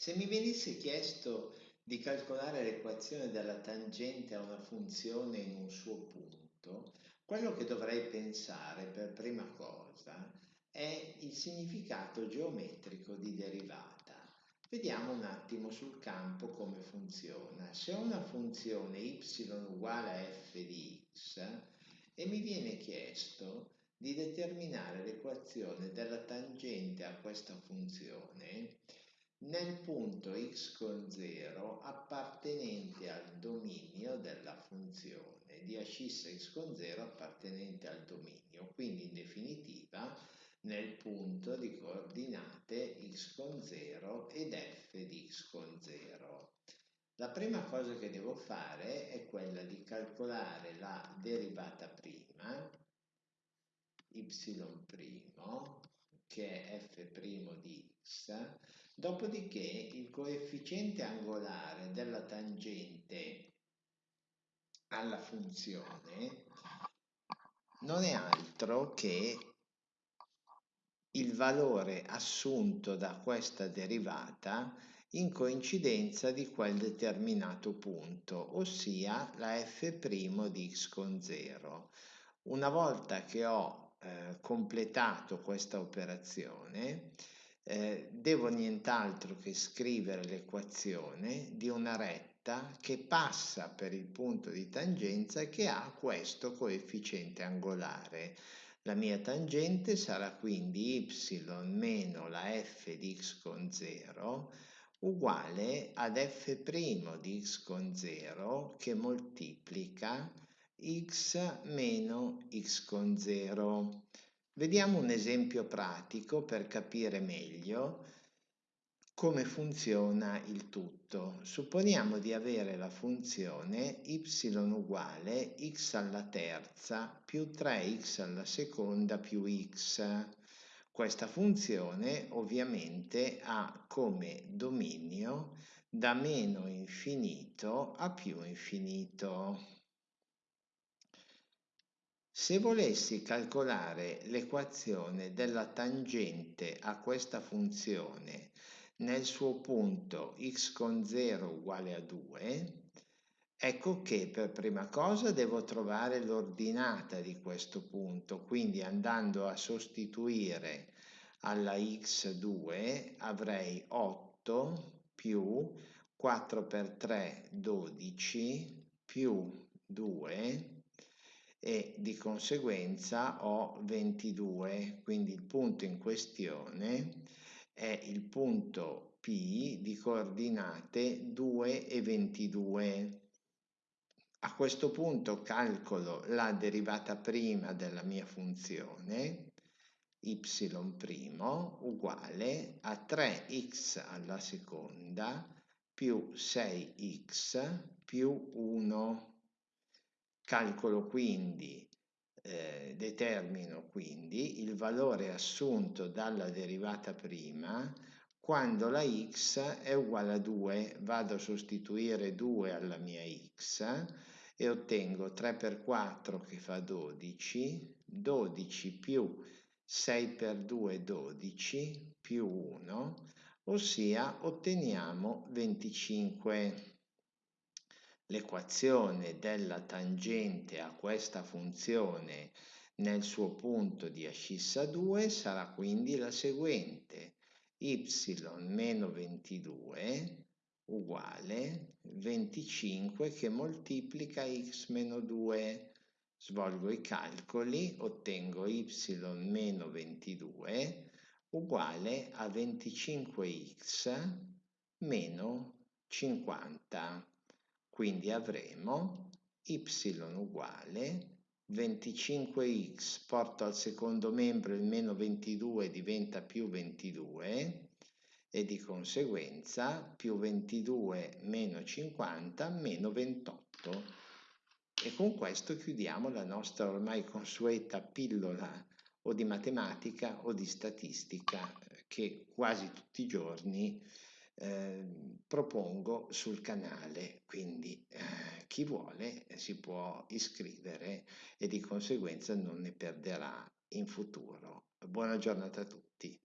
Se mi venisse chiesto di calcolare l'equazione della tangente a una funzione in un suo punto, quello che dovrei pensare per prima cosa è il significato geometrico di derivata. Vediamo un attimo sul campo come funziona. Se ho una funzione y uguale a f di x e mi viene chiesto di determinare l'equazione della tangente a questa funzione, nel punto x con 0 appartenente al dominio della funzione di ascissa x con 0 appartenente al dominio, quindi in definitiva nel punto di coordinate x con 0 ed f di x con 0. La prima cosa che devo fare è quella di calcolare la derivata prima, y' che è f' di x, dopodiché il coefficiente angolare della tangente alla funzione non è altro che il valore assunto da questa derivata in coincidenza di quel determinato punto, ossia la f' di x con 0. Una volta che ho eh, completato questa operazione, eh, devo nient'altro che scrivere l'equazione di una retta che passa per il punto di tangenza che ha questo coefficiente angolare. La mia tangente sarà quindi y meno la f di x con 0 uguale ad f' di x con 0 che moltiplica x meno x con 0. Vediamo un esempio pratico per capire meglio come funziona il tutto. Supponiamo di avere la funzione y uguale x alla terza più 3x alla seconda più x. Questa funzione ovviamente ha come dominio da meno infinito a più infinito. Se volessi calcolare l'equazione della tangente a questa funzione nel suo punto x con 0 uguale a 2, ecco che per prima cosa devo trovare l'ordinata di questo punto, quindi andando a sostituire alla x2 avrei 8 più 4 per 3 12 più 2 e di conseguenza ho 22, quindi il punto in questione è il punto P di coordinate 2 e 22. A questo punto calcolo la derivata prima della mia funzione y' uguale a 3x alla seconda più 6x più 1 Calcolo quindi, eh, determino quindi il valore assunto dalla derivata prima quando la x è uguale a 2, vado a sostituire 2 alla mia x e ottengo 3 per 4 che fa 12, 12 più 6 per 2 12 più 1, ossia otteniamo 25. L'equazione della tangente a questa funzione nel suo punto di ascissa 2 sarà quindi la seguente. Y meno 22 uguale 25 che moltiplica x meno 2 svolgo i calcoli ottengo y meno 22 uguale a 25x meno 50 quindi avremo y uguale 25x, porto al secondo membro il meno 22 diventa più 22 e di conseguenza più 22 meno 50 meno 28. E con questo chiudiamo la nostra ormai consueta pillola o di matematica o di statistica che quasi tutti i giorni Ehm, propongo sul canale, quindi eh, chi vuole si può iscrivere e di conseguenza non ne perderà in futuro. Buona giornata a tutti.